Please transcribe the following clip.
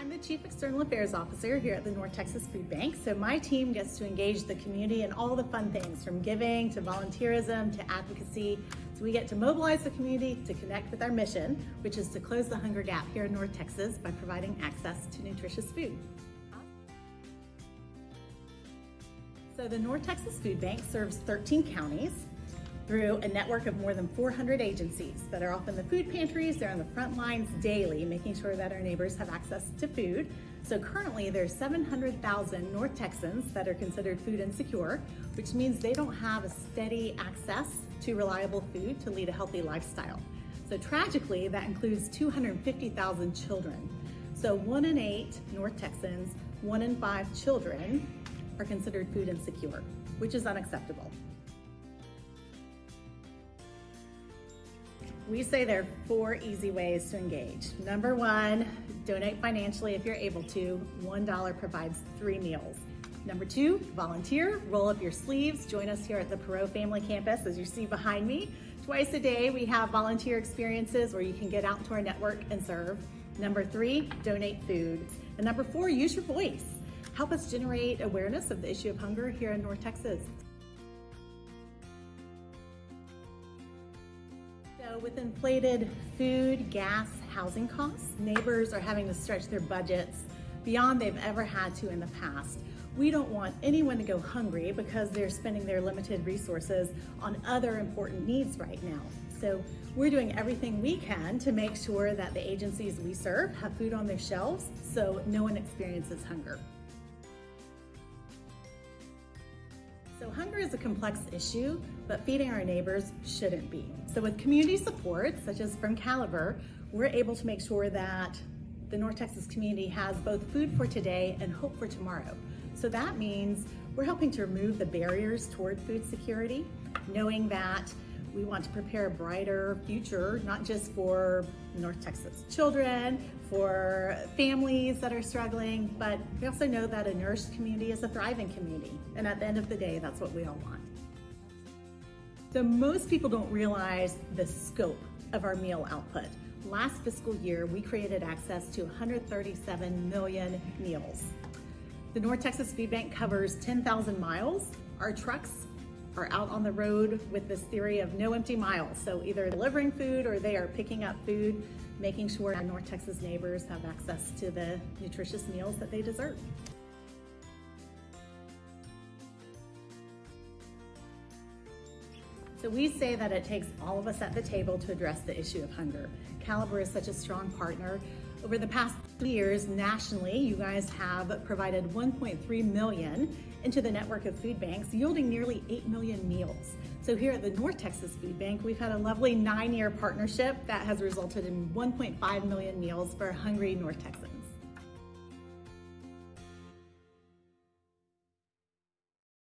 I'm the Chief External Affairs Officer here at the North Texas Food Bank. So my team gets to engage the community in all the fun things from giving to volunteerism to advocacy. So we get to mobilize the community to connect with our mission, which is to close the hunger gap here in North Texas by providing access to nutritious food. So the North Texas Food Bank serves 13 counties through a network of more than 400 agencies that are often the food pantries. They're on the front lines daily, making sure that our neighbors have access to food. So currently there's 700,000 North Texans that are considered food insecure, which means they don't have a steady access to reliable food to lead a healthy lifestyle. So tragically, that includes 250,000 children. So one in eight North Texans, one in five children are considered food insecure, which is unacceptable. We say there are four easy ways to engage. Number one, donate financially if you're able to. $1 provides three meals. Number two, volunteer, roll up your sleeves, join us here at the Perot Family Campus as you see behind me. Twice a day, we have volunteer experiences where you can get out to our network and serve. Number three, donate food. And number four, use your voice. Help us generate awareness of the issue of hunger here in North Texas. With inflated food, gas, housing costs, neighbors are having to stretch their budgets beyond they've ever had to in the past. We don't want anyone to go hungry because they're spending their limited resources on other important needs right now. So we're doing everything we can to make sure that the agencies we serve have food on their shelves so no one experiences hunger. So hunger is a complex issue, but feeding our neighbors shouldn't be. So with community support, such as from Caliber, we're able to make sure that the North Texas community has both food for today and hope for tomorrow. So that means we're helping to remove the barriers toward food security, knowing that we want to prepare a brighter future, not just for North Texas children, for families that are struggling, but we also know that a nourished community is a thriving community. And at the end of the day, that's what we all want. So most people don't realize the scope of our meal output. Last fiscal year, we created access to 137 million meals. The North Texas Food Bank covers 10,000 miles. Our trucks are out on the road with this theory of no empty miles. So either delivering food or they are picking up food, making sure our North Texas neighbors have access to the nutritious meals that they deserve. So we say that it takes all of us at the table to address the issue of hunger. Caliber is such a strong partner. Over the past three years nationally, you guys have provided 1.3 million into the network of food banks, yielding nearly 8 million meals. So here at the North Texas Food Bank, we've had a lovely nine-year partnership that has resulted in 1.5 million meals for hungry North Texans.